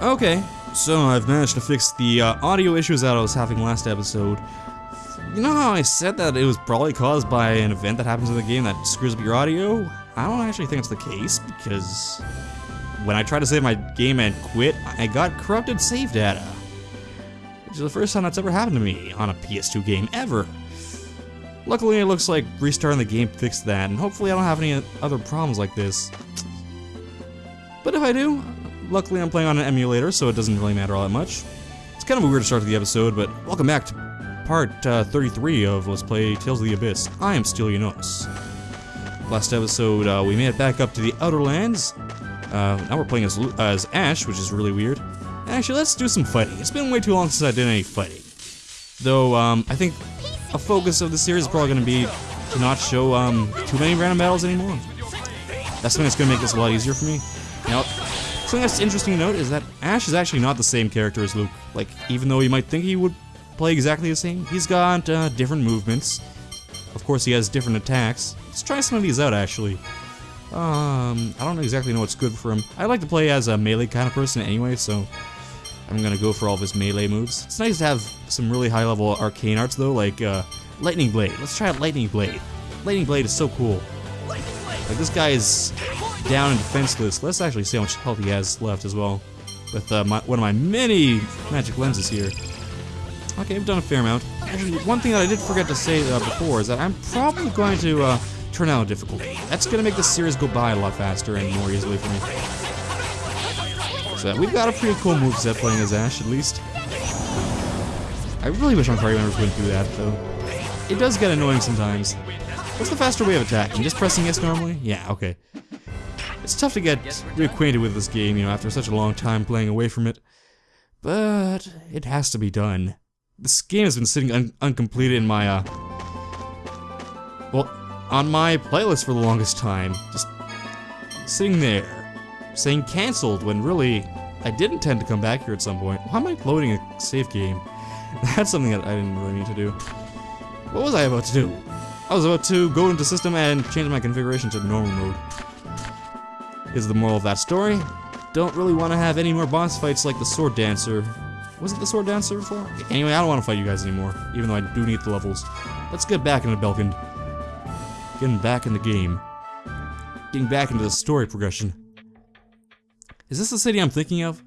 Okay, so I've managed to fix the uh, audio issues that I was having last episode. You know how I said that it was probably caused by an event that happens in the game that screws up your audio? I don't actually think it's the case, because when I tried to save my game and quit, I got corrupted save data. Which is the first time that's ever happened to me on a PS2 game, ever. Luckily, it looks like restarting the game fixed that, and hopefully I don't have any other problems like this. But if I do, luckily I'm playing on an emulator, so it doesn't really matter all that much. It's kind of a weird start to the episode, but welcome back to part uh, 33 of Let's Play Tales of the Abyss. I am Stylianos. Last episode, uh, we made it back up to the Outer Lands. Uh, now we're playing as, as Ash, which is really weird. Actually, let's do some fighting. It's been way too long since I did any fighting. Though, um, I think a focus of the series is probably going to be to not show um, too many random battles anymore. That's something that's going to make this a lot easier for me. Now, something that's interesting to note is that Ash is actually not the same character as Luke. Like, even though you might think he would play exactly the same, he's got uh, different movements. Of course, he has different attacks. Let's try some of these out, actually. Um, I don't exactly know what's good for him. I like to play as a melee kind of person anyway, so I'm gonna go for all of his melee moves. It's nice to have some really high-level arcane arts, though, like uh, Lightning Blade. Let's try out Lightning Blade. Lightning Blade is so cool. Like, this guy is down and defenseless. Let's actually see how much health he has left as well. With uh, my, one of my many magic lenses here. Okay, I've done a fair amount. Actually, one thing that I did forget to say uh, before is that I'm probably going to uh, turn down difficulty. That's going to make this series go by a lot faster and more easily for me. So we've got a pretty cool moveset playing as Ash, at least. I really wish my party members wouldn't do that, though. It does get annoying sometimes. What's the faster way of attacking? Just pressing S normally? Yeah, okay. It's tough to get reacquainted with this game, you know, after such a long time playing away from it. But it has to be done. This game has been sitting un uncompleted in my, uh... Well, on my playlist for the longest time. Just sitting there, saying cancelled when really I did intend to come back here at some point. Why am I loading a save game? That's something that I didn't really mean to do. What was I about to do? I was about to go into system and change my configuration to normal mode. Is the moral of that story? Don't really want to have any more boss fights like the Sword Dancer. Was it the Sword Dancer before? Anyway, I don't want to fight you guys anymore, even though I do need the levels. Let's get back into Belkend. Getting back in the game. Getting back into the story progression. Is this the city I'm thinking of?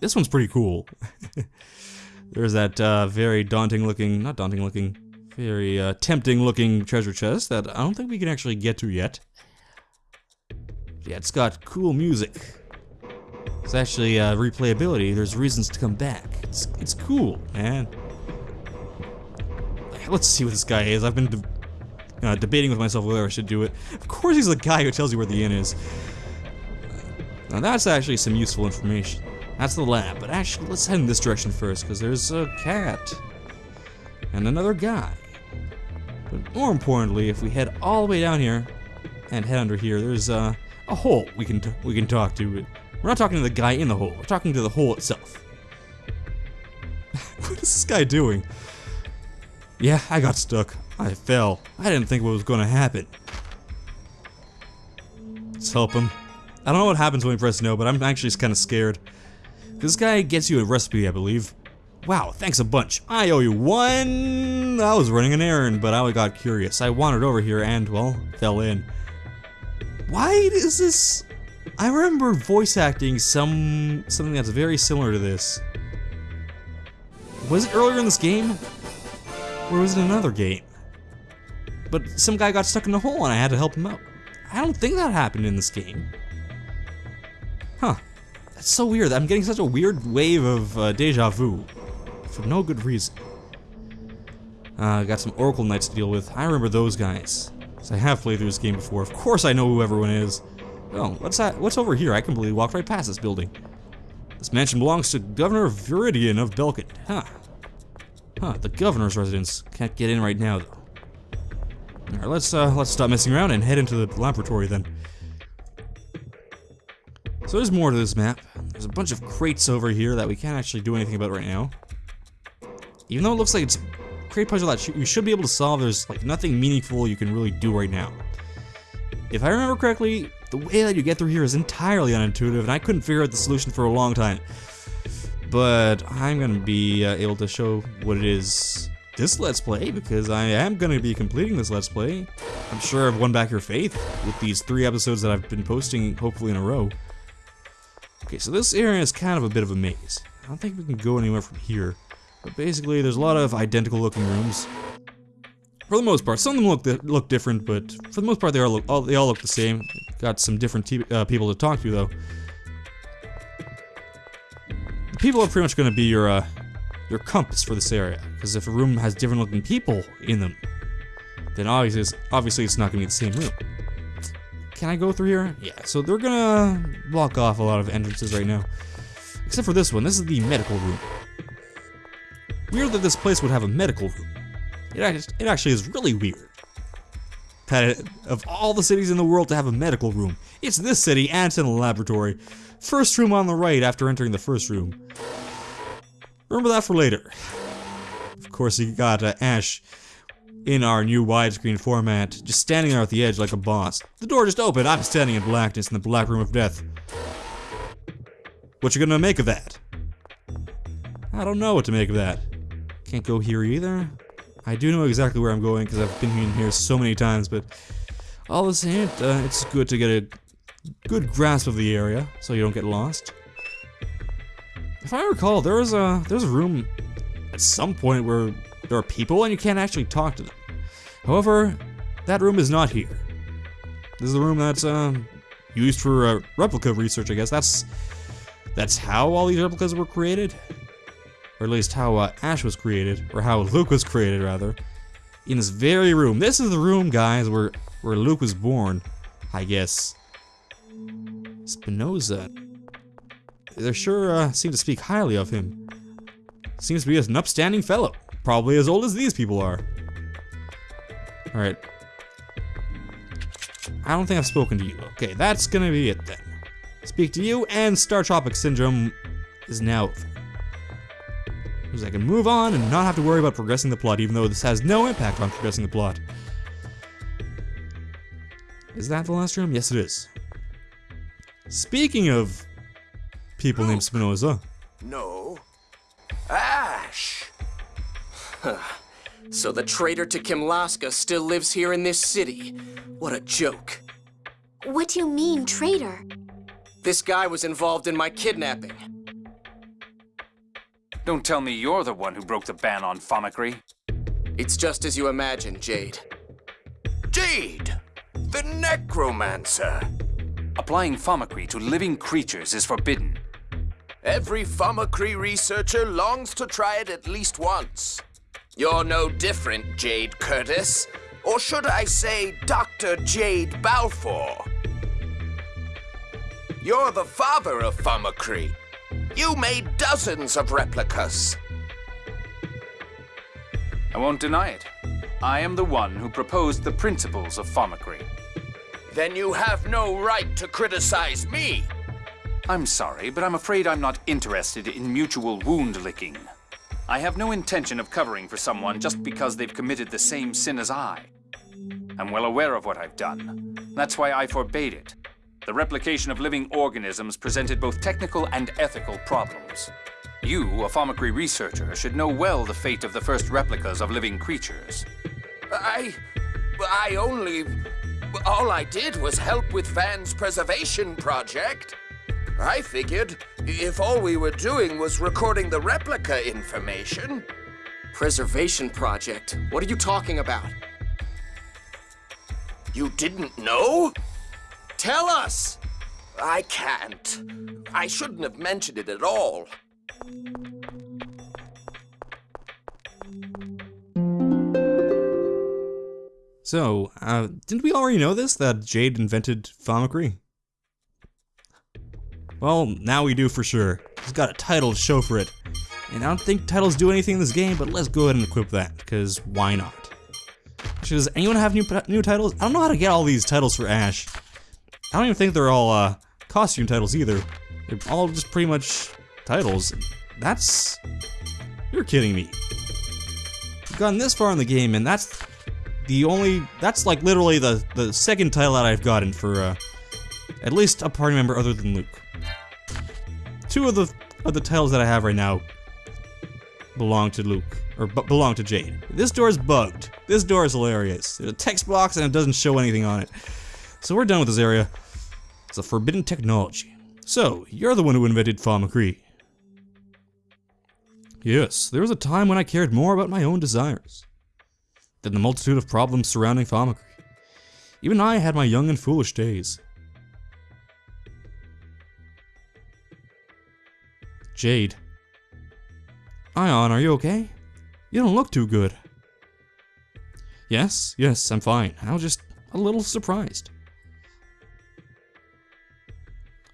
This one's pretty cool. There's that uh, very daunting looking, not daunting looking, very uh, tempting looking treasure chest that I don't think we can actually get to yet. Yeah, it's got cool music. It's actually uh, replayability. There's reasons to come back. It's, it's cool, man. Let's see what this guy is. I've been de uh, debating with myself whether I should do it. Of course he's the guy who tells you where the inn is. Now that's actually some useful information. That's the lab, but actually let's head in this direction first, because there's a cat. And another guy. But more importantly, if we head all the way down here, and head under here, there's uh, a hole we can we can talk to. We're not talking to the guy in the hole, we're talking to the hole itself. what is this guy doing? Yeah, I got stuck. I fell. I didn't think what was going to happen. Let's help him. I don't know what happens when we press no, but I'm actually just kind of scared. This guy gets you a recipe, I believe. Wow, thanks a bunch. I owe you one... I was running an errand, but I got curious. I wandered over here and, well, fell in. Why is this... I remember voice acting some... something that's very similar to this. Was it earlier in this game? Or was it another game? But some guy got stuck in a hole and I had to help him out. I don't think that happened in this game. Huh. That's so weird. I'm getting such a weird wave of uh, deja vu. For no good reason. Uh, got some Oracle Knights to deal with. I remember those guys. So I have played through this game before. Of course I know who everyone is. Oh, what's that? What's over here? I completely walked right past this building. This mansion belongs to Governor Viridian of Belkend. Huh. Huh, the governor's residence. Can't get in right now, though. Alright, let's, uh, let's stop messing around and head into the laboratory, then. So there's more to this map. There's a bunch of crates over here that we can't actually do anything about right now. Even though it looks like it's a crate puzzle that you should be able to solve, there's like nothing meaningful you can really do right now. If I remember correctly, the way that you get through here is entirely unintuitive, and I couldn't figure out the solution for a long time. but I'm gonna be uh, able to show what it is this Let's Play, because I am gonna be completing this Let's Play. I'm sure I've won back your faith with these three episodes that I've been posting, hopefully in a row. Okay, so this area is kind of a bit of a maze. I don't think we can go anywhere from here. But basically, there's a lot of identical looking rooms. For the most part, some of them look look different, but for the most part, they all look all, they all look the same. Got some different uh, people to talk to though. The people are pretty much going to be your uh, your compass for this area, because if a room has different looking people in them, then obviously it's, obviously it's not going to be the same room. Can I go through here? Yeah. So they're gonna block off a lot of entrances right now, except for this one. This is the medical room. Weird that this place would have a medical room. It, it actually is really weird. That it, of all the cities in the world to have a medical room, it's this city and it's in a laboratory. First room on the right after entering the first room. Remember that for later. Of course, you got uh, Ash in our new widescreen format, just standing there at the edge like a boss. The door just opened, I'm standing in blackness in the black room of death. What you gonna make of that? I don't know what to make of that. Can't go here either. I do know exactly where I'm going because I've been in here so many times, but all the same, uh, it's good to get a good grasp of the area so you don't get lost. If I recall, there was a there's a room at some point where there are people and you can't actually talk to them. However, that room is not here. This is the room that's um, used for uh, replica research, I guess. That's that's how all these replicas were created or at least how uh, Ash was created, or how Luke was created, rather, in this very room. This is the room, guys, where, where Luke was born, I guess. Spinoza. They sure uh, seem to speak highly of him. Seems to be an upstanding fellow, probably as old as these people are. Alright. I don't think I've spoken to you. Okay, that's gonna be it then. Speak to you, and Star Tropic Syndrome is now because I can move on and not have to worry about progressing the plot, even though this has no impact on progressing the plot. Is that the last room? Yes, it is. Speaking of people named Spinoza. No. Ash! so the traitor to Kimlasca still lives here in this city. What a joke. What do you mean, traitor? This guy was involved in my kidnapping. Don't tell me you're the one who broke the ban on Fomicry. It's just as you imagine, Jade. Jade! The Necromancer! Applying Fomicry to living creatures is forbidden. Every Fomicry researcher longs to try it at least once. You're no different, Jade Curtiss. Or should I say, Dr. Jade Balfour? You're the father of Fomicry, you made dozens of replicas. I won't deny it. I am the one who proposed the principles of fomicry. Then you have no right to criticize me. I'm sorry, but I'm afraid I'm not interested in mutual wound licking. I have no intention of covering for someone just because they've committed the same sin as I. I'm well aware of what I've done. That's why I forbade it. The replication of living organisms presented both technical and ethical problems. You, a Fomicry researcher, should know well the fate of the first replicas of living creatures. I... I only... All I did was help with Van's preservation project. I figured if all we were doing was recording the replica information... Preservation project? What are you talking about? You didn't know? Tell us! I can't. I shouldn't have mentioned it at all. So, uh, didn't we already know this, that Jade invented Fomicry? Well, now we do for sure. He's got a title to show for it. And I don't think titles do anything in this game, but let's go ahead and equip that, because why not? Does anyone have new new titles? I don't know how to get all these titles for Ash. I don't even think they're all uh, costume titles either. They're all just pretty much titles. That's... You're kidding me. I've gotten this far in the game, and that's the only... That's like literally the, the second title that I've gotten for uh, at least a party member other than Luke. Two of the of the titles that I have right now belong to Luke, or belong to Jade. This door is bugged. This door is hilarious. There's a text box and it doesn't show anything on it. So we're done with this area. It's a forbidden technology. So, you're the one who invented Fomicry. Yes, there was a time when I cared more about my own desires than the multitude of problems surrounding Fomicry. Even I had my young and foolish days. Jade. Ion, are you okay? You don't look too good. Yes, yes, I'm fine. I was just a little surprised.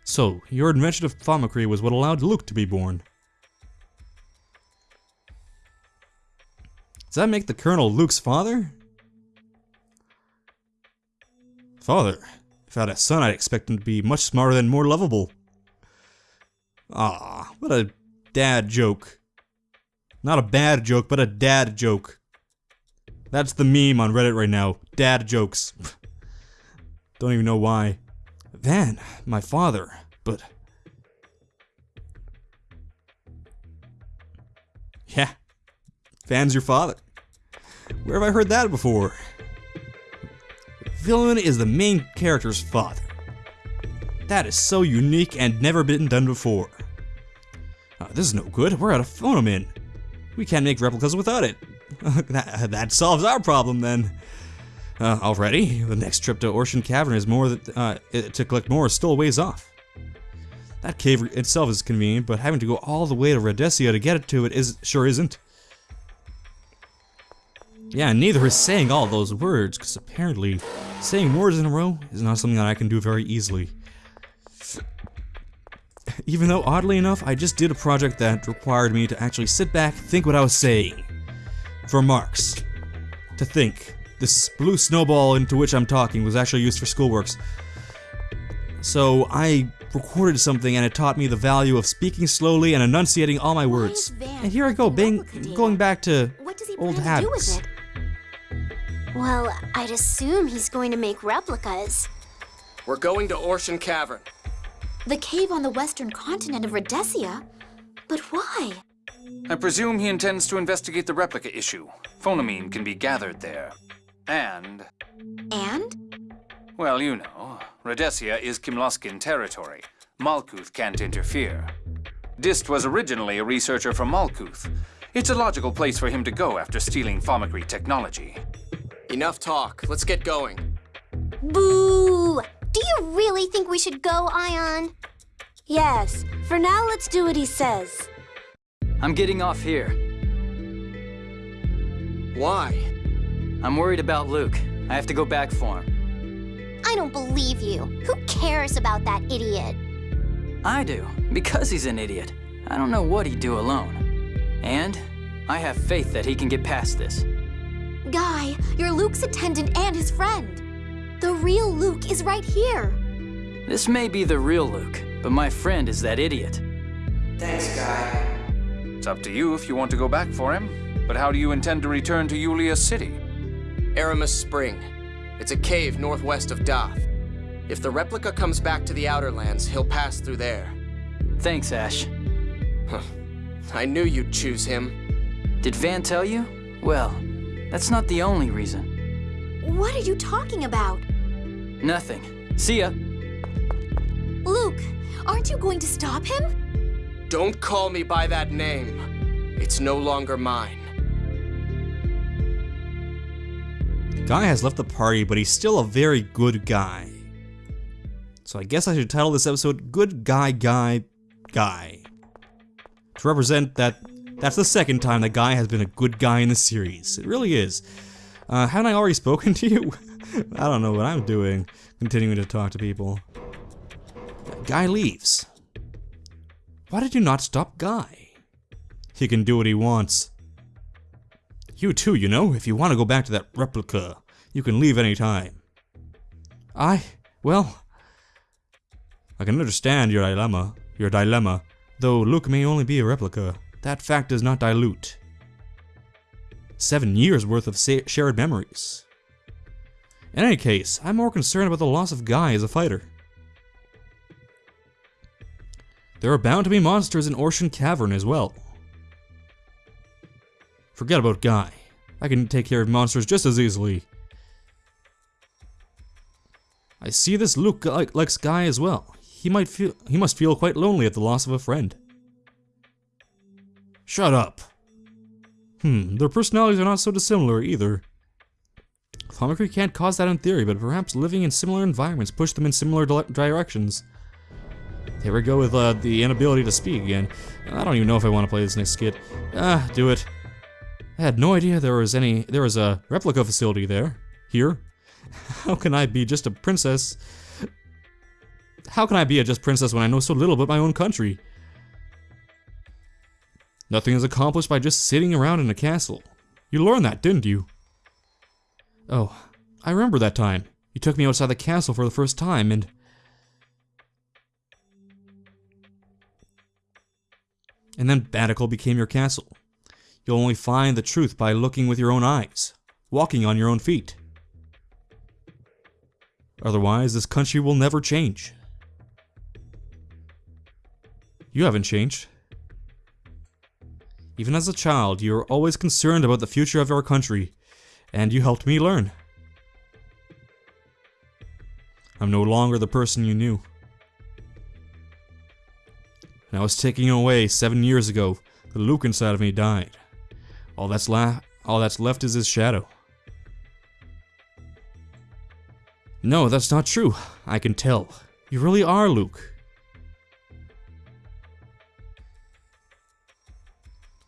So, your invention of Fomicry was what allowed Luke to be born. Does that make the Colonel Luke's father? Father? If I had a son, I'd expect him to be much smarter and more lovable. Ah, what a dad joke. Not a bad joke, but a dad joke. That's the meme on Reddit right now. Dad jokes. Don't even know why. Van, my father, but... Yeah, Van's your father. Where have I heard that before? Villain is the main character's father. That is so unique and never been done before. Uh, this is no good, we're out of Fonimin. We can't make replicas without it. that, that solves our problem then. Uh, already, the next trip to Ocean Cavern is more that, uh, to collect more is still a ways off. That cave itself is convenient, but having to go all the way to Radiasia to get it to it is sure isn't. Yeah, neither is saying all those words, because apparently saying words in a row is not something that I can do very easily. Even though, oddly enough, I just did a project that required me to actually sit back, think what I was saying. For marks. To think. This blue snowball into which I'm talking was actually used for schoolworks. So I recorded something and it taught me the value of speaking slowly and enunciating all my words. And here I go, bang, going back to old habits. Well, I'd assume he's going to make replicas. We're going to Orshan Cavern. The cave on the western continent of Radiasia? But why? I presume he intends to investigate the replica issue. Fonimin can be gathered there. And... And? Well, you know, Radiasia is Kimlascan territory. Malkuth can't interfere. Dist was originally a researcher from Malkuth. It's a logical place for him to go after stealing Fomicry technology. Enough talk. Let's get going. Boo! Do you really think we should go, Ion? Yes. For now, let's do what he says. I'm getting off here. Why? I'm worried about Luke. I have to go back for him. I don't believe you. Who cares about that idiot? I do, because he's an idiot. I don't know what he'd do alone. And I have faith that he can get past this. Guy, you're Luke's attendant and his friend. The real Luke is right here. This may be the real Luke, but my friend is that idiot. Thanks, Guy. It's up to you if you want to go back for him. But how do you intend to return to Yulia City? Aramis Spring. It's a cave northwest of Daath. If the replica comes back to the Outer Lands, he'll pass through there. Thanks, Ash. I knew you'd choose him. Did Van tell you? Well, that's not the only reason. What are you talking about? Nothing. See ya. Luke, aren't you going to stop him? Don't call me by that name. It's no longer mine. Guy has left the party, but he's still a very good guy. So I guess I should title this episode Good Guy Guy Guy. To represent that that's the second time that Guy has been a good guy in the series. It really is. Uh, haven't I already spoken to you? I don't know what I'm doing, continuing to talk to people. Guy leaves. Why did you not stop Guy? He can do what he wants. You too, you know, if you want to go back to that replica, you can leave any time. I, well, I can understand your dilemma, your dilemma, though Luke may only be a replica. That fact does not dilute seven years worth of shared memories. In any case, I'm more concerned about the loss of Guy as a fighter. There are bound to be monsters in Ocean Cavern as well. Forget about Guy. I can take care of monsters just as easily. I see this Luke like, likes Guy as well. He might feel he must feel quite lonely at the loss of a friend. Shut up. Hmm, their personalities are not so dissimilar either. Thaumaturgy can't cause that in theory, but perhaps living in similar environments push them in similar directions. Here we go with uh, the inability to speak again. I don't even know if I want to play this next skit. Ah, do it. I had no idea there was any- there was a replica facility there. Here. How can I be just a princess? How can I be a just princess when I know so little about my own country? Nothing is accomplished by just sitting around in a castle. You learned that, didn't you? Oh, I remember that time. You took me outside the castle for the first time, and... And then Baticul became your castle. You'll only find the truth by looking with your own eyes, walking on your own feet. Otherwise, this country will never change. You haven't changed. Even as a child, you were always concerned about the future of our country, and you helped me learn. I'm no longer the person you knew. And I was taken away seven years ago. The Luke inside of me died. All that's all that's left is his shadow. No, that's not true. I can tell. You really are Luke.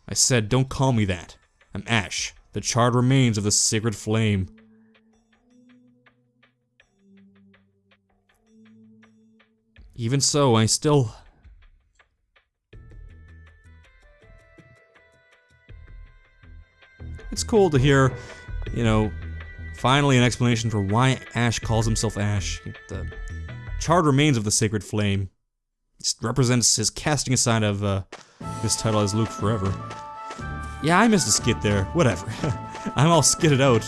I said, don't call me that. I'm Ash, the charred remains of the sacred flame. Even so, I still... cool to hear, you know, finally an explanation for why Ash calls himself Ash. The charred remains of the sacred flame. It represents his casting aside of uh, this title as Luke forever. Yeah, I missed a skit there. Whatever. I'm all skitted out.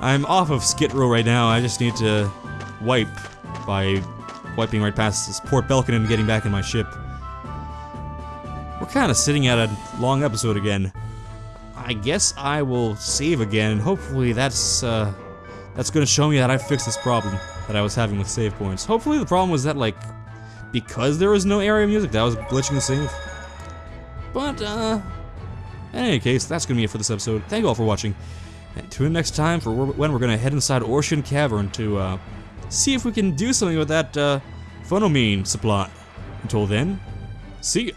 I'm off of skit row right now. I just need to wipe by wiping right past this Port Belkend and getting back in my ship. We're kind of sitting at a long episode again. I guess I will save again, and hopefully that's, uh, that's gonna show me that I fixed this problem that I was having with save points. Hopefully the problem was that, like, because there was no area music, that was glitching the save. But, uh, in any case, that's gonna be it for this episode. Thank you all for watching, and tune in next time for when we're gonna head inside Ocean Cavern to, uh, see if we can do something with that, uh, fonimin supply. Until then, see ya.